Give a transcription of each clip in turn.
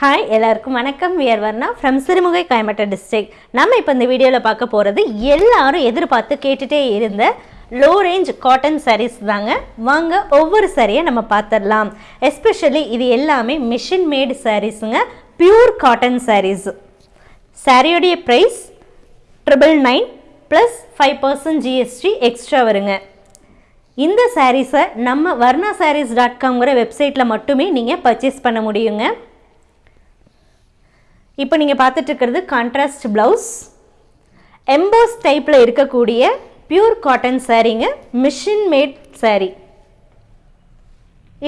Hi எல்லாருக்கும் வணக்கம். We're Varna from Sirumugai Coimbatore district நம்ம இப்போ இந்த வீடியோவில் பார்க்க போகிறது எல்லாரும் எதிர்பார்த்து கேட்டுகிட்டே இருந்த லோ ரேஞ்ச் காட்டன் சாரீஸ் தாங்க. வாங்க ஒவ்வொரு சாரியை நம்ம பார்த்துடலாம். எஸ்பெஷலி இது எல்லாமே மிஷின் மேடு சாரீஸுங்க pure cotton saris சாரியோடைய price triple nine plus five percent GST extra வருங்க. இந்த சாரீஸை நம்ம வர்ணா சாரீஸ் டாட் காம்ங்கிற வெப்சைட்டில் மட்டுமே நீங்கள் பர்ச்சேஸ் பண்ண முடியுங்க. இப்போ நீங்கள் பார்த்துட்டு இருக்கிறது கான்ட்ராஸ்ட் ப்ளவுஸ் எம்போஸ் டைப்பில் இருக்கக்கூடிய பியூர் காட்டன் சாரீங்க மிஷின் மேட் சாரீ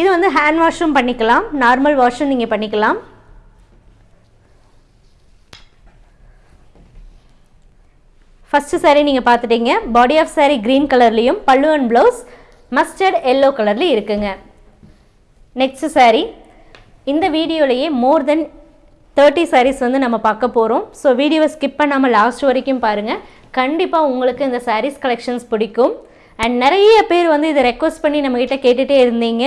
இது வந்து ஹேண்ட் வாஷும் பண்ணிக்கலாம். நார்மல் வாஷும் நீங்கள் பண்ணிக்கலாம். ஃபஸ்ட்டு சாரீ நீங்கள் பார்த்துட்டீங்க. பாடி ஆஃப் சாரீ க்ரீன் கலர்லேயும் பல்லு அண்ட் ப்ளவுஸ் மஸ்டர்ட் எல்லோ கலர்லேயும் இருக்குங்க. நெக்ஸ்ட் சாரீ இந்த வீடியோலையே மோர் தென் தேர்ட்டி சாரீஸ் வந்து நம்ம பார்க்க போகிறோம் ஸோ வீடியோவை ஸ்கிப் பண்ணாமல் லாஸ்ட் வரைக்கும் பாருங்கள் கண்டிப்பாக உங்களுக்கு இந்த சாரீஸ் கலெக்ஷன்ஸ் பிடிக்கும். அண்ட் நிறைய பேர் வந்து இதை ரெக்வஸ்ட் பண்ணி நம்மக்கிட்ட கேட்டுகிட்டே இருந்தீங்க.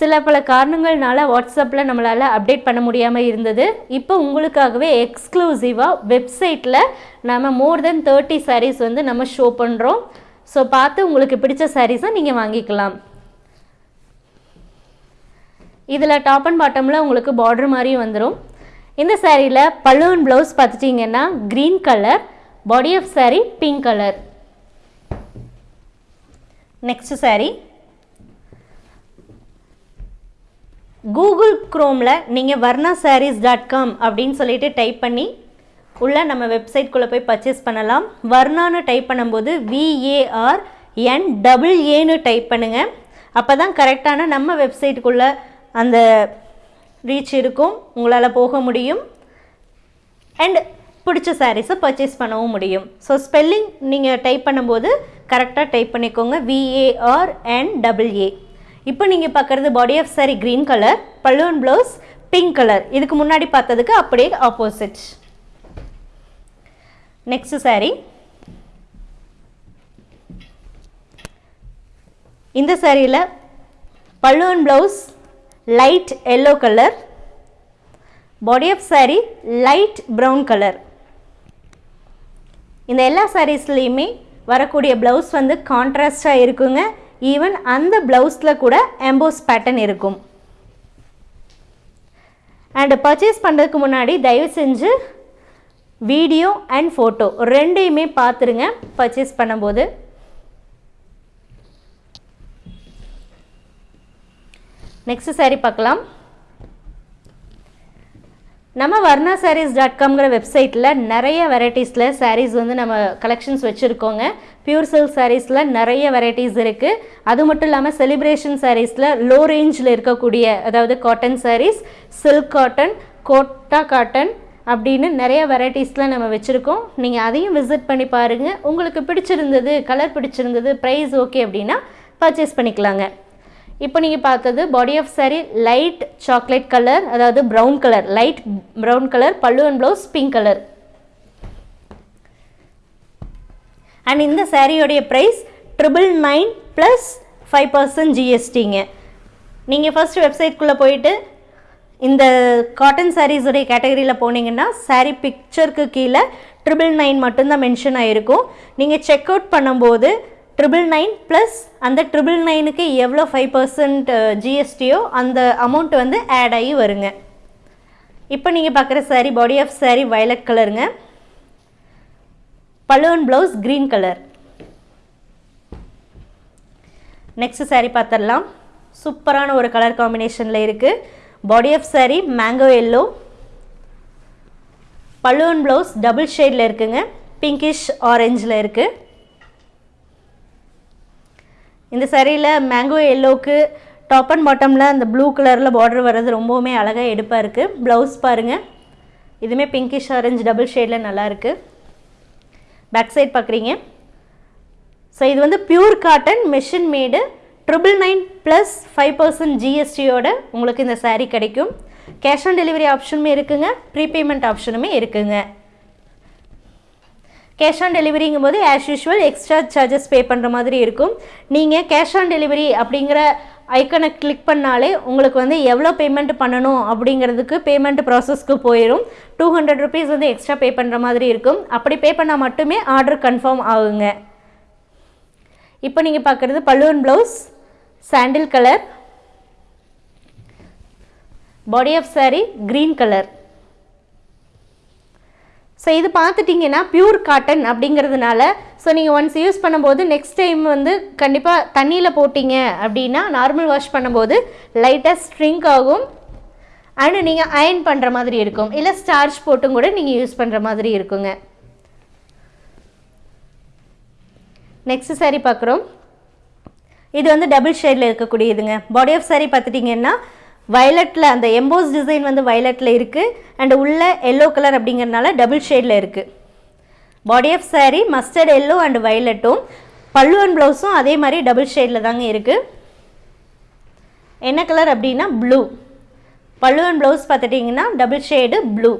சில பல காரணங்கள்னால வாட்ஸ்அப்பில் நம்மளால் அப்டேட் பண்ண முடியாமல் இருந்தது. இப்போ உங்களுக்காகவே எக்ஸ்க்ளூசிவாக வெப்சைட்டில் நம்ம மோர் தென் தேர்ட்டி சாரீஸ் வந்து நம்ம ஷோ பண்ணுறோம் ஸோ பார்த்து உங்களுக்கு பிடிச்ச சாரீஸை நீங்கள் வாங்கிக்கலாம். இதில் டாப் அண்ட் பாட்டமில் உங்களுக்கு பார்டர் மாதிரியும் வந்துடும் இந்த சாரியில் பல்லுவன் ப்ளவுஸ் பார்த்துட்டிங்கன்னா green colour body of saree pink colour next saree. Google க்ரோமில் நீங்கள் வர்ணா சாரீஸ் டாட் காம் அப்படின்னு சொல்லிட்டு டைப் பண்ணி உள்ளே நம்ம வெப்சைட்குள்ளே போய் பர்ச்சேஸ் பண்ணலாம். வர்ணான்னு டைப் பண்ணும்போது V A R N double ஏன்னு டைப் பண்ணுங்கள் அப்போ தான் கரெக்டான நம்ம வெப்சைட்டுக்குள்ளே அந்த ரீச் இருக்கும் உங்களால் போக முடியும். அண்ட் பிடிச்ச சாரீஸை பர்ச்சேஸ் பண்ணவும் முடியும். ஸோ ஸ்பெல்லிங் நீங்கள் டைப் பண்ணும்போது கரெக்டாக டைப் பண்ணிக்கோங்க. விஏஆர் அண்ட் டபுள் ஏ இப்போ நீங்கள் பார்க்குறது body of saree green colour பல்லுவன் ப்ளவுஸ் பிங்க் கலர் இதுக்கு முன்னாடி பார்த்ததுக்கு அப்படியே ஆப்போசிட் நெக்ஸ்ட் saree. இந்த சாரியில் பல்லுவன் blouse light yellow colour body of saree light brown colour இந்த எல்லா சாரீஸ்லேயுமே வரக்கூடிய ப்ளவுஸ் வந்து கான்ட்ராஸ்டாக இருக்குங்க. ஈவன் அந்த ப்ளவுஸில் கூட எம்போஸ் பேட்டர்ன் இருக்கும். அண்ட் பர்ச்சேஸ் பண்ணுறதுக்கு முன்னாடி தயவு செஞ்சு வீடியோ அண்ட் ஃபோட்டோ ரெண்டையுமே பார்த்துருங்க பர்ச்சேஸ் பண்ணும்போது. நெக்ஸ்ட் சாரீ பார்க்கலாம். நம்ம வர்ணா சாரீஸ் டாட் காம்ங்கிற வெப்சைட்டில் நிறைய வெரைட்டிஸில் சாரீஸ் வந்து நம்ம கலெக்ஷன்ஸ் வச்சுருக்கோங்க. பியூர் சில்க் சாரீஸில் நிறைய வெரைட்டிஸ் இருக்குது அது மட்டும் இல்லாமல் செலிப்ரேஷன் சாரீஸில் லோ ரேஞ்சில் இருக்கக்கூடிய அதாவது cotton sarees silk cotton Kota cotton அப்படின்னு நிறைய வெரைட்டிஸில் நம்ம வச்சுருக்கோம். நீங்கள் அதையும் விசிட் பண்ணி பாருங்கள் உங்களுக்கு பிடிச்சிருந்தது கலர் பிடிச்சிருந்தது ப்ரைஸ் ஓகே அப்படின்னா பர்ச்சேஸ் பண்ணிக்கலாங்க. இப்போ நீங்கள் பார்த்தது body of saree light chocolate colour அதாவது brown colour light brown colour pallu and blouse pink colour and இந்த சாரியோடைய price triple nine plus five percent ஜிஎஸ்டிங்க நீங்கள் ஃபஸ்ட் வெப்சைட்குள்ளே போயிட்டு இந்த காட்டன் சாரீஸுடைய கேட்டகரியில் போனீங்கன்னா சாரீ பிக்சருக்கு கீழே ட்ரிபிள் நைன் மட்டும்தான் மென்ஷன் ஆகிருக்கும் நீங்கள் செக் அவுட் பண்ணும்போது ட்ரிபிள் நைன் ப்ளஸ் அந்த ட்ரிபிள் நைனுக்கு எவ்வளோ ஃபைவ் பர்சன்ட் ஜிஎஸ்டியோ அந்த அமௌண்ட் வந்து ஆட் ஆகி வருங்க. இப்போ நீங்கள் பார்க்குற sari body of saree violet கலருங்க பல்லுவன் blouse green colour next sari பார்த்துடலாம். சூப்பரான ஒரு கலர் காம்பினேஷனில் இருக்குது body of sari mango yellow பல்லுவன் ப்ளவுஸ் டபுள் ஷேடில் இருக்குங்க. பிங்கிஷ் ஆரஞ்சில் இருக்குது இந்த சரியில் மேங்கோ எல்லோவுக்கு டாப் அண்ட் பாட்டமில் அந்த ப்ளூ கலரில் பார்டர் வர்றது ரொம்பவுமே அழகாக எடுப்பாக இருக்குது ப்ளவுஸ் பாருங்கள் இதுவுமே பிங்கிஷ் ஆரஞ்சு டபுள் ஷேடில் நல்லா இருக்குது பேக் சைட் பார்க்குறீங்க ஸோ இது வந்து pure cotton machine made triple nine plus five percent ஜிஎஸ்டியோட உங்களுக்கு இந்த சாரீ கிடைக்கும். கேஷ் ஆன் டெலிவரி ஆப்ஷனுமே இருக்குங்க. ப்ரீபேமெண்ட் ஆப்ஷனுமே இருக்குங்க. கேஷ் ஆன் டெலிவரிங்கும் போது as usual extra charges pay பண்ணுற மாதிரி இருக்கும். நீங்கள் கேஷ் ஆன் டெலிவரி அப்படிங்கிற ஐக்கனை கிளிக் பண்ணாலே உங்களுக்கு வந்து எவ்வளோ பேமெண்ட் பண்ணணும் அப்படிங்கிறதுக்கு பேமெண்ட் ப்ராசஸ்க்கு போயிடும் டூ ஹண்ட்ரட் ருபீஸ் வந்து எக்ஸ்ட்ரா பே பண்ணுற மாதிரி இருக்கும். அப்படி பே பண்ணால் மட்டுமே ஆர்டர் கன்ஃபார்ம் ஆகுங்க. இப்போ நீங்கள் பார்க்குறது பல்லுவன் blouse sandal colour body of saree green colour so இது பார்த்துட்டிங்கன்னா பியூர் காட்டன் அப்படிங்கிறதுனால ஸோ நீங்கள் ஒன்ஸ் யூஸ் பண்ணும்போது நெக்ஸ்ட் டைம் வந்து கண்டிப்பாக தண்ணியில் போட்டிங்க அப்படின்னா நார்மல் வாஷ் பண்ணும்போது லைட்டாக ஸ்ட்ரிங்க் ஆகும். அண்டு நீங்கள் அயன் பண்ணுற மாதிரி இருக்கும். இல்லை ஸ்டார்ச் போட்டும் கூட நீங்கள் யூஸ் பண்ணுற மாதிரி இருக்குங்க. நெக்ஸ்ட் saree பார்க்குறோம். இது வந்து டபுள் ஷேடில் இருக்கக்கூடியதுங்க. பாடி ஆஃப் saree பார்த்துட்டிங்கன்னா வயலட்டில் அந்த எம்போஸ் டிசைன் வந்து வயலட்டில் இருக்குது அண்ட் உள்ள எல்லோ கலர் அப்படிங்கிறனால டபுள் ஷேடில் இருக்குது body of saree mustard yellow and வயலட்டும் பல்லுவன் ப்ளவுஸும் அதே மாதிரி டபுள் ஷேடில் தாங்க இருக்குது என்ன கலர் அப்படின்னா ப்ளூ பல்லுவன் ப்ளவுஸ் பார்த்துட்டிங்கன்னா double shade blue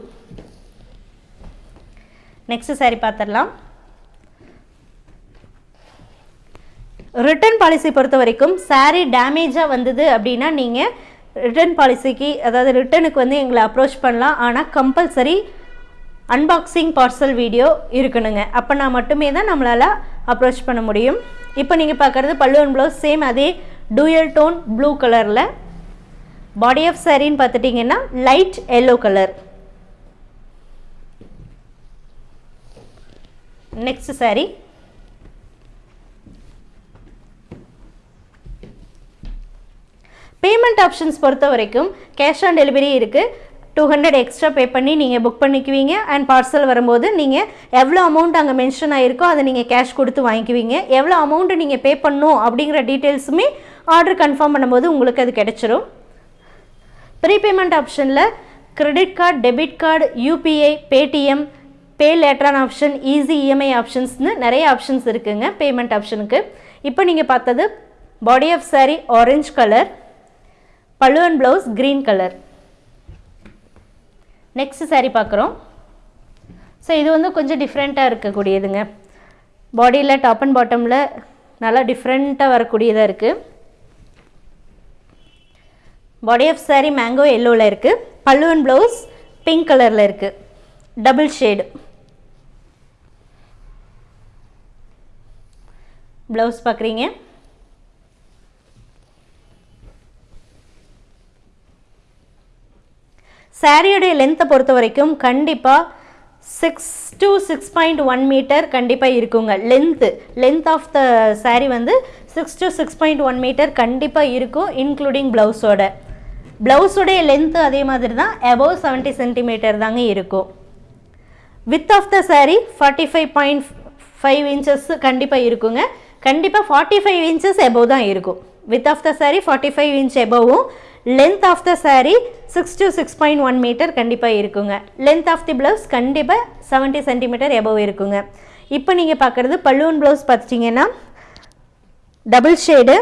next saree பார்த்துடலாம். ரிட்டர்ன் பாலிசி பொறுத்த வரைக்கும் சாரீ டேமேஜாக வந்தது அப்படின்னா நீங்கள் ரிட்டர்ன் பாலிசிக்கு அதாவது ரிட்டனுக்கு வந்து எங்களை அப்ரோச் பண்ணலாம். ஆனால் கம்பல்சரி அன்பாக்சிங் பார்சல் வீடியோ இருக்கணுங்க. அப்போனா மட்டுமே தான் நம்மளால் அப்ரோச் பண்ண முடியும். இப்போ நீங்கள் பார்க்குறது பல்லுவன் ப்ளவுஸ் சேம் அதே டூயல் டோன் ப்ளூ கலரில் பாடி ஆஃப் சாரின்னு பார்த்துட்டிங்கன்னா light yellow colour next saree payment options பொறுத்த வரைக்கும் கேஷ் ஆன் டெலிவரி இருக்குது டூ ஹண்ட்ரட் எக்ஸ்ட்ரா பே பண்ணி நீங்கள் புக் பண்ணிக்குவீங்க. அண்ட் பார்சல் வரும்போது நீங்கள் எவ்வளோ அமௌண்ட் அங்கே மென்ஷன் ஆகிருக்கோ அதை நீங்கள் கேஷ் கொடுத்து வாங்கிக்குவீங்க. எவ்வளோ அமௌண்ட்டு நீங்கள் பே பண்ணணும் அப்படிங்கிற டீட்டெயில்ஸுமே ஆர்டர் கன்ஃபார்ம் பண்ணும்போது உங்களுக்கு அது கிடைச்சிரும். ப்ரீபேமெண்ட் ஆப்ஷனில் credit card debit card UPI Paytm pay லேட்டரான option easy EMI ஆப்ஷன்ஸ்னு நிறைய ஆப்ஷன்ஸ் இருக்குதுங்க பேமெண்ட் ஆப்ஷனுக்கு இப்போ நீங்கள் பார்த்தது body of saree orange colour பழுவன் blouse green colour next saree பார்க்குறோம். ஸோ இது வந்து கொஞ்சம் டிஃப்ரெண்ட்டாக இருக்கக்கூடியதுங்க. பாடியில் டாப் அண்ட் பாட்டமில் நல்லா டிஃப்ரெண்ட்டாக வரக்கூடியதாக இருக்குது பாடி ஆஃப் சாரீ மேங்கோ எல்லோவில் இருக்குது பல்லுவன் ப்ளவுஸ் பிங்க் கலரில் இருக்குது டபுள் ஷேடு ப்ளவுஸ் பார்க்குறீங்க. சாரியுடைய லென்த்தை பொறுத்த வரைக்கும் கண்டிப்பாக six to six point one metre கண்டிப்பாக இருக்குங்க. Length length of the saree வந்து six to six point one metre கண்டிப்பாக இருக்கும் இன்க்ளூடிங் ப்ளவுஸோட ப்ளவுஸோடைய லென்த்து அதே மாதிரி தான் அபவ் செவன்ட்டி சென்டிமீட்டர் தாங்க இருக்கும். Width of the saree forty five point five inches கண்டிப்பாக இருக்குங்க. கண்டிப்பாக ஃபார்ட்டி ஃபைவ் இன்ச்சஸ் எபோவ் தான் இருக்கும். Width of the saree forty five inch எபோவும் length of the saree six to six point one metre கண்டிப்பாக இருக்குங்க. Length of the blouse கண்டிப்பாக seventy centimetre above இருக்குங்க. இப்போ நீங்கள் பார்க்குறது பல்லூன் ப்ளவுஸ் பார்த்துட்டிங்கன்னா double shade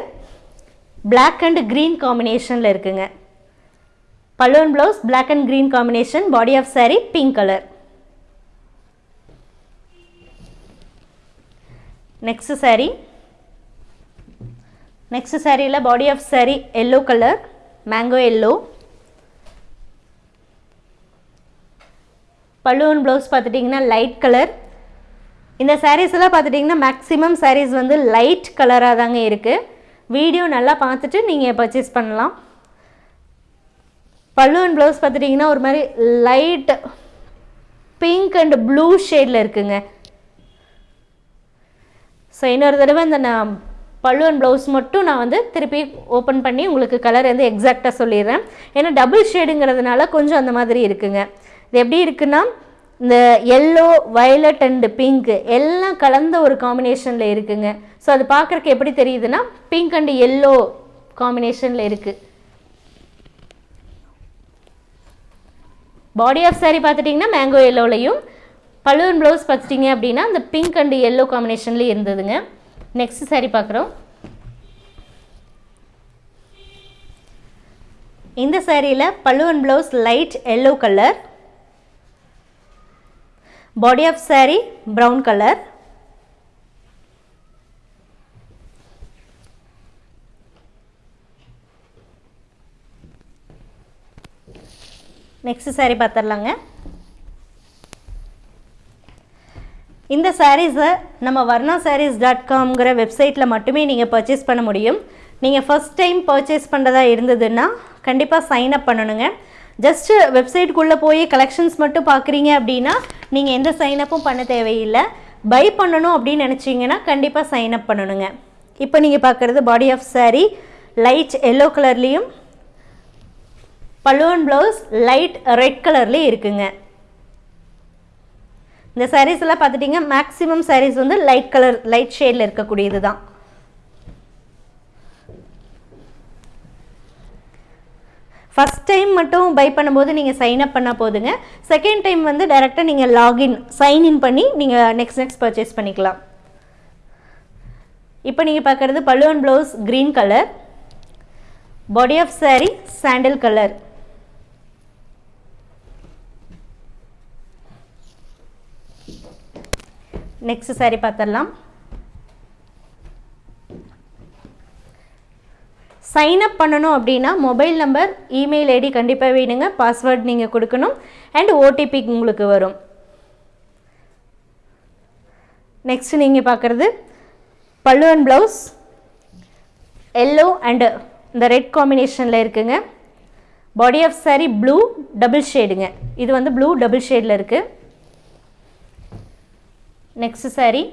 black and green காம்பினேஷனில் இருக்குங்க. Balloon blouse black and green combination body of saree pink colour next saree next சாரியில் body of saree yellow colour mango yellow பல்லுவன் blouse பார்த்துட்டிங்கன்னா லைட் கலர் இந்த சாரீஸ் எல்லாம் பார்த்துட்டிங்கன்னா maximum saris வந்து லைட் கலராக தாங்க இருக்குது வீடியோ நல்லா பார்த்துட்டு நீங்கள் பர்ச்சேஸ் பண்ணலாம். பல்லுவன் ப்ளவுஸ் பார்த்துட்டிங்கன்னா ஒரு மாதிரி லைட் பிங்க் அண்ட் ப்ளூ ஷேடில் இருக்குங்க. ஸோ இன்னொரு தடவை இந்த நான் பல்லுவன் ப்ளவுஸ் மட்டும் நான் வந்து திருப்பி ஓப்பன் பண்ணி உங்களுக்கு கலர் வந்து எக்ஸாக்டாக சொல்லிடுறேன். ஏன்னா டபுள் ஷேடுங்கிறதுனால கொஞ்சம் அந்த மாதிரி இருக்குங்க. இது எப்படி இருக்குன்னா இந்த எல்லோ வயலட் அண்டு பிங்க்கு எல்லாம் கலந்த ஒரு காம்பினேஷனில் இருக்குங்க. ஸோ அது பார்க்குறக்கு எப்படி தெரியுதுன்னா பிங்க் அண்டு எல்லோ காம்பினேஷனில் இருக்குது பாடி ஆஃப் saree பார்த்துட்டிங்கன்னா மேங்கோ எல்லோலையும் பல்லுவன் ப்ளவுஸ் பார்த்துட்டிங்க அப்படின்னா அந்த பிங்க் அண்டு எல்லோ காம்பினேஷன்லேயும் இருந்ததுங்க. நெக்ஸ்ட் சாரீ பார்க்குறோம். இந்த சாரியில் pallu blouse light yellow colour body of saree brown colour next saree பார்த்துடலாங்க. இந்த சாரீஸை நம்ம வர்ணா சாரீஸ் டாட் காம்ங்கிற வெப்சைட்டில் மட்டுமே நீங்கள் பர்ச்சேஸ் பண்ண முடியும். நீங்கள் ஃபஸ்ட் டைம் பர்ச்சேஸ் பண்ணுறதா இருந்ததுன்னா கண்டிப்பாக சைன் அப் பண்ணணுங்க. ஜஸ்ட்டு வெப்சைட்டுக்குள்ளே போய் கலெக்ஷன்ஸ் மட்டும் பார்க்குறீங்க அப்படின்னா நீங்கள் எந்த சைனப்பும் பண்ண தேவையில்லை. பை பண்ணணும் அப்படின்னு நினச்சிங்கன்னா கண்டிப்பாக சைன் அப் பண்ணணுங்க. இப்போ நீங்கள் பார்க்குறது body of saree light yellow கலர்லேயும் பல்லுவன் ப்ளவுஸ் லைட் ரெட் கலர்லேயும் இருக்குங்க. இந்த சாரீஸ் எல்லாம் பார்த்துட்டிங்க மேக்ஸிமம் சாரீஸ் வந்து லைட் கலர் லைட் ஷேடில் இருக்கக்கூடியது தான். ஃபஸ்ட் டைம் மட்டும் பை பண்ணும்போது நீங்கள் சைன் அப் பண்ணால் போதுங்க. செகண்ட் டைம் வந்து டைரெக்டாக நீங்கள் லாகின் சைன் இன் பண்ணி நீங்கள் நெக்ஸ்ட் நெக்ஸ்ட் பர்ச்சேஸ் பண்ணிக்கலாம். இப்போ நீங்கள் பார்க்குறது பல்லுவன் blouse green colour body of saree sandal colour next saree பார்த்துடலாம் சைன் அப் பண்ணணும் அப்படின்னா மொபைல் நம்பர் இமெயில் ஐடி கண்டிப்பாக வேணுங்க. பாஸ்வேர்ட் நீங்கள் கொடுக்கணும். அண்ட் ஓடிபி உங்களுக்கு வரும். நெக்ஸ்ட் நீங்கள் பார்க்குறது pallu and blouse yellow and இந்த ரெட் காம்பினேஷனில் இருக்குங்க. Body of saree blue double ஷேடுங்க இது வந்து ப்ளூ டபுள் ஷேடில் இருக்குது நெக்ஸ்ட் saree.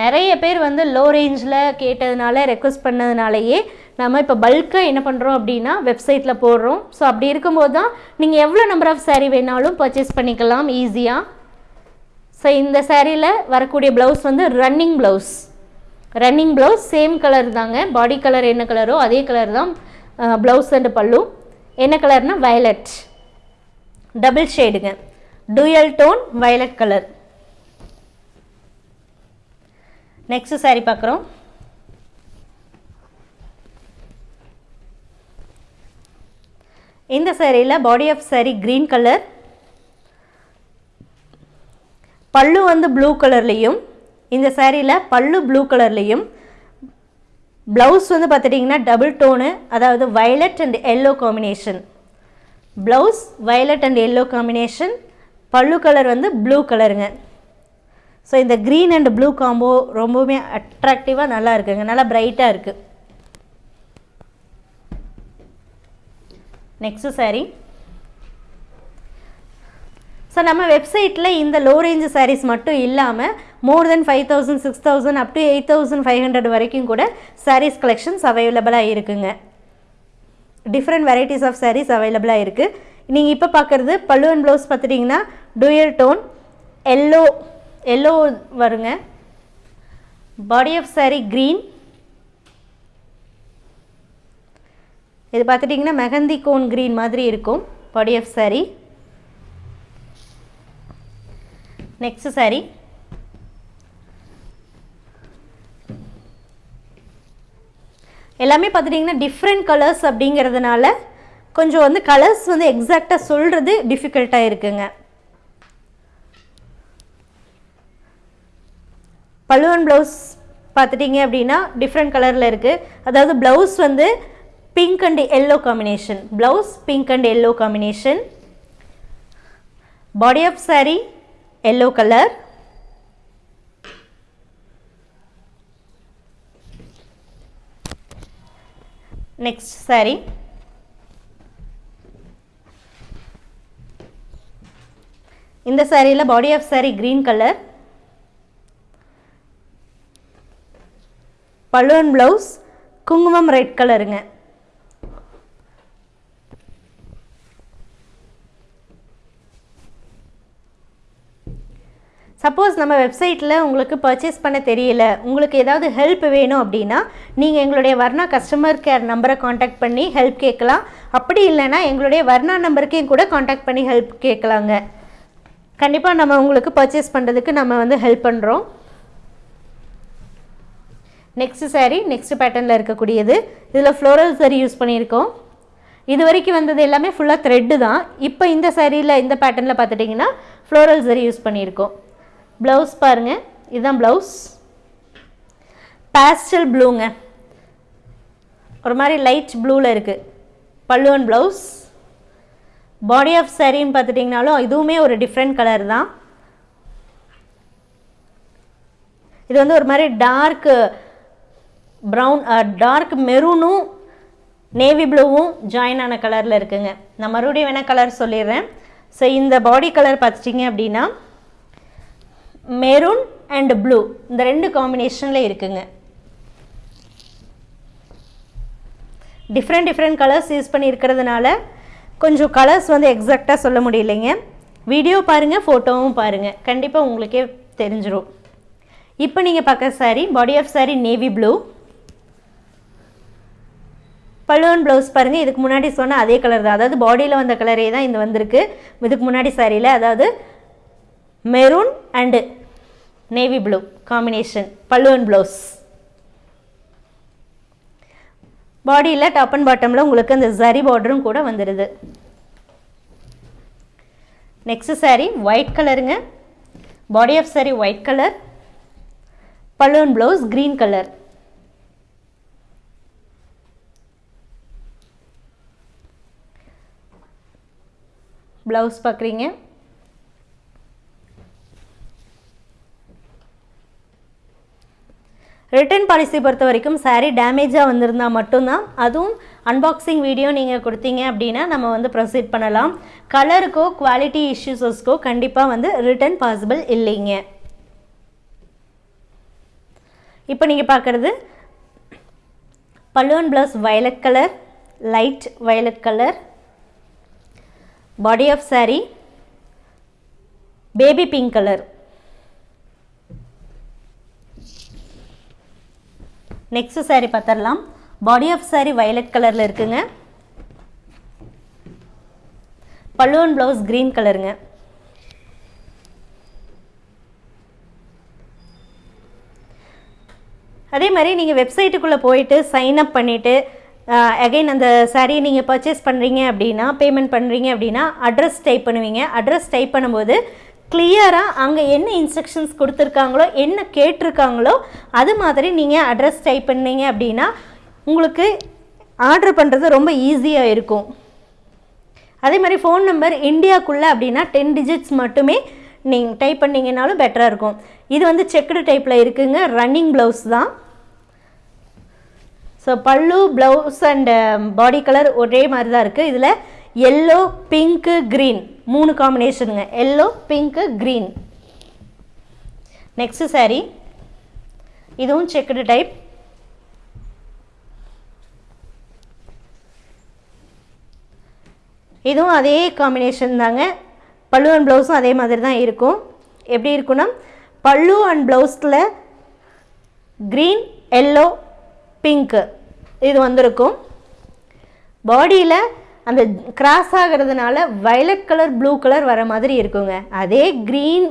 நிறைய பேர் வந்து லோ ரேஞ்சில் கேட்டதுனால ரெக்வஸ்ட் பண்ணதுனாலேயே நம்ம இப்போ பல்காக என்ன பண்ணுறோம் அப்படின்னா வெப்சைட்டில் போடுறோம். ஸோ அப்படி இருக்கும்போது தான் நீங்கள் எவ்வளோ நம்பர் ஆஃப் சாரீ வேணாலும் பர்ச்சேஸ் பண்ணிக்கலாம் ஈஸியாக ஸோ இந்த சாரியில் வரக்கூடிய ப்ளவுஸ் வந்து running blouse running blouse same colour தாங்க. பாடி கலர் என்ன கலரோ அதே கலர் தான் ப்ளவுஸ் அண்டு பல்லு. என்ன கலர்னால் violet double ஷேடுங்க dual tone violet colour next saree பார்க்குறோம் இந்த சேரீயில் body of saree green colour pallu வந்து ப்ளூ கலர்லேயும் இந்த சேரீயில் பல்லு ப்ளூ கலர்லேயும் ப்ளவுஸ் வந்து பார்த்துட்டிங்கன்னா டபுள் டோனு அதாவது violet and yellow combination blouse violet and yellow combination pallu colour வந்து ப்ளூ கலருங்க ஸோ இந்த க்ரீன் அண்ட் ப்ளூ காம்போ ரொம்பவுமே அட்ராக்டிவாக நல்லா இருக்குங்க. நல்லா பிரைட்டாக இருக்குது நெக்ஸ்ட்டு saree. ஸோ நம்ம வெப்சைட்டில் இந்த லோ ரேஞ்ச் சாரீஸ் மட்டும் இல்லாமல் more than five thousand six thousand up to eight thousand five hundred வரைக்கும் கூட சாரீஸ் கலெக்ஷன்ஸ் அவைலபிளாக இருக்குங்க. டிஃப்ரெண்ட் வெரைட்டிஸ் ஆஃப் சாரீஸ் அவைலபிளாக இருக்குது நீங்கள் இப்போ பார்க்குறது பல்லுவன் ப்ளவுஸ் பார்த்துட்டிங்கன்னா டூயல் டோன் எல்லோ எல்லோ வருங்க. பாடி ஆஃப் saree க்ரீன் இது பார்த்துட்டிங்கன்னா மெஹந்தி கோன் க்ரீன் மாதிரி இருக்கும். Body of saree next saree எல்லாமே பார்த்துட்டிங்கன்னா டிஃப்ரெண்ட் கலர்ஸ் அப்படிங்கிறதுனால கொஞ்சம் வந்து கலர்ஸ் வந்து எக்ஸாக்டாக சொல்கிறது டிஃபிகல்ட்டாக இருக்குங்க. பல்லுவன் ப்ளவுஸ் பார்த்துட்டிங்க அப்படின்னா டிஃப்ரெண்ட் கலரில் இருக்குது அதாவது ப்ளவுஸ் வந்து pink and yellow combination blouse pink and yellow combination body of saree yellow colour next saree. இந்த சாரியில் body of saree green colour balloon blouse குங்குமம் ரெட் கலருங்க சப்போஸ் நம்ம வெப்சைட்டில் உங்களுக்கு பர்ச்சேஸ் பண்ண தெரியல உங்களுக்கு ஏதாவது ஹெல்ப் வேணும் அப்படின்னா நீங்கள் எங்களுடைய வர்ணா கஸ்டமர் கேர் நம்பரை காண்டாக்ட் பண்ணி ஹெல்ப் கேட்கலாம். அப்படி இல்லைன்னா எங்களுடைய வர்ணா நம்பருக்கையும் கூட காண்டாக்ட் பண்ணி ஹெல்ப் கேட்கலாங்க. கண்டிப்பாக நம்ம உங்களுக்கு பர்ச்சேஸ் பண்ணுறதுக்கு நம்ம வந்து ஹெல்ப் பண்ணுறோம் நெக்ஸ்ட் சாரீ நெக்ஸ்ட் பேட்டர்னில் இருக்கக்கூடியது. இதில் ஃப்ளோரல் சாரீ யூஸ் பண்ணியிருக்கோம். இது வரைக்கும் வந்தது எல்லாமே ஃபுல்லாக த்ரெட்டு தான். இப்போ இந்த சாரியில் இந்த பேட்டர்னில் பார்த்துட்டிங்கன்னா ஃப்ளோரல் saree யூஸ் பண்ணியிருக்கோம். ப்ளவுஸ் பாருங்கள் இதுதான் ப்ளவுஸ் பேஸ்டல் ப்ளூங்க ஒரு மாதிரி லைட் ப்ளூவில் இருக்குது பல்லுவன் ப்ளவுஸ் பாடி ஆஃப் சாரின்னு பார்த்துட்டிங்கனாலும் இதுவுமே ஒரு டிஃப்ரெண்ட் கலர் தான். இது வந்து ஒரு மாதிரி டார்க்கு ப்ரௌன் டார்க் மெரூனும் நேவி ப்ளூவும் ஜாயின் ஆன கலரில் இருக்குங்க. நான் மறுபடியும் வேணால் கலர் சொல்லிடுறேன். ஸோ இந்த பாடி கலர் பார்த்துட்டிங்க அப்படின்னா மெரூன் அண்ட் ப்ளூ இந்த ரெண்டு காம்பினேஷனில் இருக்குங்க. டிஃப்ரெண்ட் டிஃப்ரெண்ட் கலர்ஸ் யூஸ் பண்ணியிருக்கிறதுனால கொஞ்சம் கலர்ஸ் வந்து எக்ஸாக்டாக சொல்ல முடியலைங்க. வீடியோ பாருங்கள் ஃபோட்டோவும் பாருங்கள் கண்டிப்பாக உங்களுக்கே தெரிஞ்சிடும் இப்போ நீங்கள் பார்க்குற saree body of saree navy blue பல்லுவன் ப்ளவுஸ் பாருங்கள் இதுக்கு முன்னாடி சொன்ன அதே கலர் தான். அதாவது பாடியில் வந்த கலரே தான் இந்த வந்திருக்கு. இதுக்கு முன்னாடி சாரியில் அதாவது maroon and navy blue combination பல்லுவன் ப்ளவுஸ் பாடியில் டாப் அண்ட் பாட்டமில் உங்களுக்கு அந்த ஜரி பார்டரும் கூட வந்துடுது நெக்ஸ்ட் சாரீ ஒயிட் கலருங்க body of saree white colour balloon blouse green colour blouse பார்க்குறீங்க. ரிட்டர்ன் பாலிசி பொறுத்த வரைக்கும் சாரீ டேமேஜாக வந்திருந்தால் மட்டும்தான். அதுவும் அன்பாக்சிங் வீடியோ நீங்கள் கொடுத்தீங்க அப்படின்னா நம்ம வந்து ப்ரொசீட் பண்ணலாம். கலருக்கோ குவாலிட்டி இஷ்யூஸஸ்க்கோ கண்டிப்பாக வந்து ரிட்டர்ன் பாசிபிள் இல்லைங்க. இப்போ நீங்கள் பார்க்குறது பல்லுவன் blouse violet colour light violet colour body of saree baby pink colour next saree பார்த்துடலாம் பாடி ஆஃப் சாரீ வயலட் கலரில் இருக்குங்க. பல்லுவன் ப்ளவுஸ் க்ரீன் கலருங்க அதே மாதிரி நீங்கள் வெப்சைட்டுக்குள்ளே போயிட்டு சைன் அப் பண்ணிவிட்டு அகைன் அந்த சாரியை நீங்கள் பர்ச்சேஸ் பண்ணுறீங்க அப்படின்னா பேமெண்ட் பண்ணுறீங்க அப்படின்னா அட்ரஸ் டைப் பண்ணுவீங்க. அட்ரஸ் டைப் பண்ணும்போது கிளியராக அங்கே என்ன இன்ஸ்ட்ரக்ஷன்ஸ் கொடுத்துருக்காங்களோ என்ன கேட்டிருக்காங்களோ அது மாதிரி நீங்கள் அட்ரஸ் டைப் பண்ணீங்க அப்படின்னா உங்களுக்கு ஆர்டர் பண்ணுறது ரொம்ப ஈஸியாக இருக்கும். அதே மாதிரி ஃபோன் நம்பர் இந்தியாக்குள்ளே அப்படின்னா டென் டிஜிட்ஸ் மட்டுமே நீங்கள் டைப் பண்ணிங்கனாலும் பெட்டராக இருக்கும். இது வந்து செக்குடு டைப்பில் இருக்குங்க. ரன்னிங் ப்ளவுஸ் தான். So pallu blouse and body colour ஒரே மாதிரி தான் இருக்குது இதில் எல்லோ பிங்க்கு க்ரீன் மூணு காம்பினேஷனுங்க yellow pink green next saree இதுவும் செக்குடு டைப் இதுவும் அதே காம்பினேஷன் தாங்க. பல்லு அண்ட் ப்ளவுஸும் அதே மாதிரி தான் இருக்கும். எப்படி இருக்குன்னா பல்லு அண்ட் ப்ளவுஸில் க்ரீன் எல்லோ பிங்க்கு இது வந்திருக்கும். பாடியில் அந்த கிராஸ் ஆகிறதுனால வயலட் கலர் ப்ளூ கலர் வர மாதிரி இருக்குங்க. அதே க்ரீன்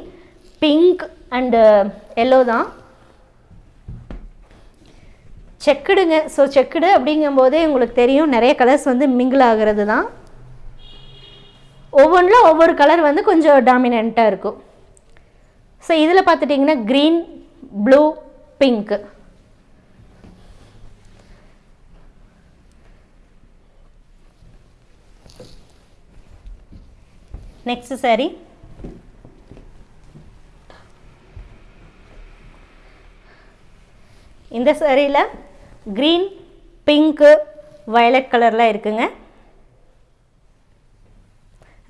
பிங்க் அண்டு எல்லோ தான். செக்குடுங்க. ஸோ செக்குடு அப்படிங்கும்போதே உங்களுக்கு தெரியும் நிறைய கலர்ஸ் வந்து மிங்கிள் ஆகிறது தான். ஒவ்வொன்றில் ஒவ்வொரு கலர் வந்து கொஞ்சம் டாமினண்ட்டாக இருக்கும். ஸோ இதில் பார்த்துட்டிங்கன்னா green blue pink next saree இந்த சாரியில் க்ரீன் பிங்க்கு வயலட் கலரில் இருக்குங்க.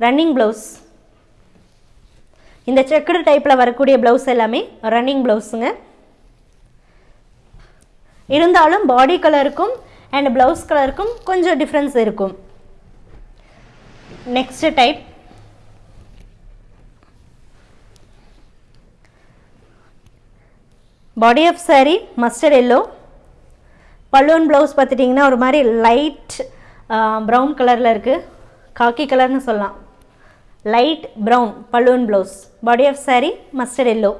ரன்னிங் ப்ளவுஸ் இந்த செக்குடு டைப்பில் வரக்கூடிய ப்ளவுஸ் எல்லாமே ரன்னிங் ப்ளவுஸுங்க இருந்தாலும் பாடி கலருக்கும் அண்ட் ப்ளவுஸ் கலருக்கும் கொஞ்சம் டிஃப்ரென்ஸ் இருக்கும். Next type body of saree mustard yellow பல்லுவன் ப்ளவுஸ் பார்த்துட்டிங்கன்னா ஒரு மாதிரி லைட் ப்ரௌன் கலரில் இருக்குது காக்கி கலர்னு சொல்லலாம். லைட் ப்ரௌன் பல்லுவன் blouse body of saree mustard yellow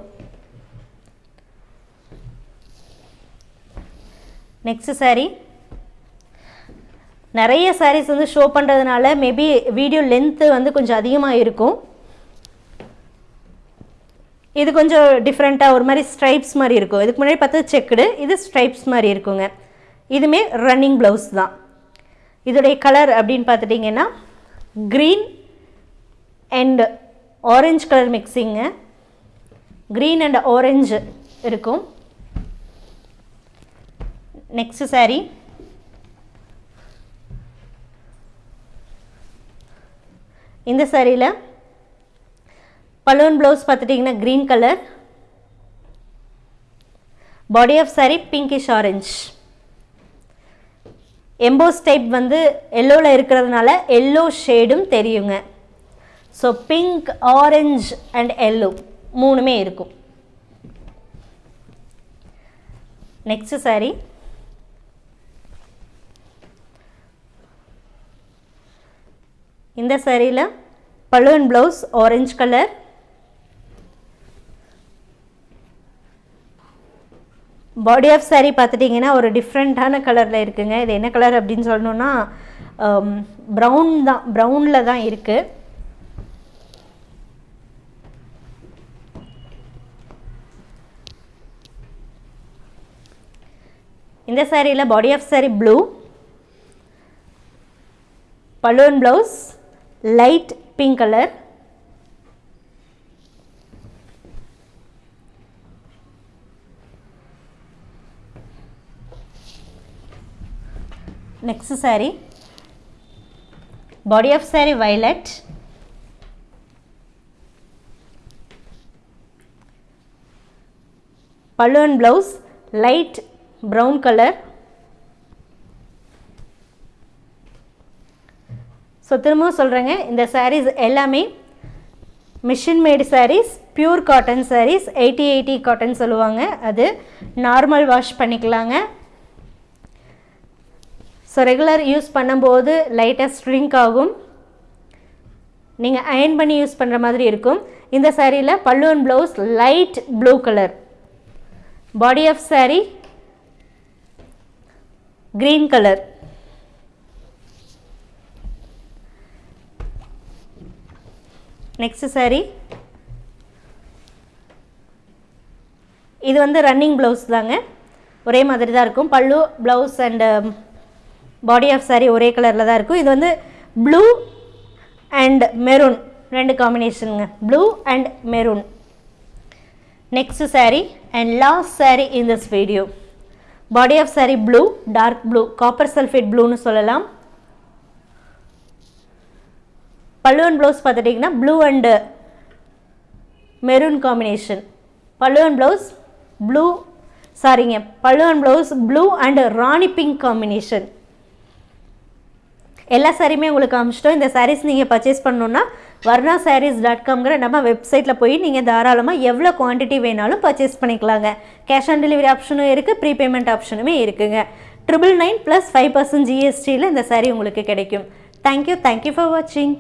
next saree நிறைய சாரீஸ் வந்து ஷோ பண்ணுறதுனால மேபி வீடியோ லென்த்து வந்து கொஞ்சம் அதிகமாக இருக்கும் இது கொஞ்சம் டிஃப்ரெண்ட்டாக ஒரு மாதிரி ஸ்ட்ரைப்ஸ் மாதிரி இருக்கும். இதுக்கு முன்னாடி பார்த்தது செக்குடு இது ஸ்ட்ரைப்ஸ் மாதிரி இருக்குங்க. இதுவுமே ரன்னிங் ப்ளவுஸ் தான். இதோடைய கலர் அப்படின்னு பார்த்துட்டிங்கன்னா க்ரீன் அண்ட் ஆரஞ்சு கலர் மிக்சிங்க க்ரீன் அண்ட் ஆரஞ்சு இருக்கும். Next saree. இந்த சாரியில் பலூன் ப்ளவுஸ் பார்த்துட்டிங்கன்னா green colour body of saree pinkish orange emboss type வந்து எல்லோவில் இருக்கிறதுனால எல்லோ ஷேடும் தெரியுங்க. So pink orange and yellow மூணுமே இருக்கும். நெக்ஸ்ட் சாரி இந்த சாரியில் balloon blouse orange colour body of saree பார்த்துட்டிங்கன்னா ஒரு டிஃப்ரெண்ட்டான கலரில் இருக்குதுங்க இது என்ன கலர் அப்படின்னு சொல்லணுன்னா ப்ரௌன் um, தான். ப்ரௌனில் தான் இருக்குது இந்த சாரியில் body of saree blue balloon blouse light pink colour next saree. Body of saree violet. Balloon blouse light brown colour so திரும்பவும் சொல்கிறேங்க இந்த சாரீஸ் எல்லாமே machine made sarees pure cotton sarees eighty eighty cotton சொல்லுவாங்க. அது நார்மல் வாஷ் பண்ணிக்கலாங்க. So regular use பண்ணும்போது லைட்டாக string ஆகும். நீங்கள் அயன் பண்ணி யூஸ் பண்ணுற மாதிரி இருக்கும். இந்த சாரியில் பல்லுவன் blouse light blue colour body of saree green colour next saree இது வந்து ரன்னிங் ப்ளவுஸ் தாங்க. ஒரே மாதிரி தான் இருக்கும். Pallu blouse and body of saree ஒரே கலரில் தான் இருக்கும். இது வந்து ப்ளூ அண்ட் மெரூன் ரெண்டு காம்பினேஷனுங்க blue and maroon next saree and last saree in this video body of saree blue dark blue copper sulphate ப்ளூன்னு சொல்லலாம். பல்லுவன் ப்ளவுஸ் பார்த்துட்டிங்கன்னா ப்ளூ அண்டு மெரூன் காம்பினேஷன் பல்லுவன் ப்ளவுஸ் ப்ளூ சாரிங்க பல்லுவன் blouse blue and rani pink combination எல்லா சாரியுமே உங்களுக்கு அமிச்சிட்டோம் இந்த சாரீஸ் நீங்கள் பர்ச்சேஸ் பண்ணணுன்னா வர்ணா சாரீஸ் டாட் காம்ங்கிற நம்ம வெப்சைட்டில் போய் நீங்கள் தாராளமாக எவ்வளோ குவான்டிட்டி வேணாலும் பர்ச்சேஸ் பண்ணிக்கலாங்க. கேஷ் ஆன் டெலிவரி ஆப்ஷனும் இருக்குது ப்ரீபேமெண்ட் ஆப்ஷனுமே இருக்குங்க. Triple nine plus five percent ஜிஎஸ்டியில் இந்த சாரீ உங்களுக்கு கிடைக்கும். தேங்க்யூ தேங்க்யூ ஃபார் வாட்சிங்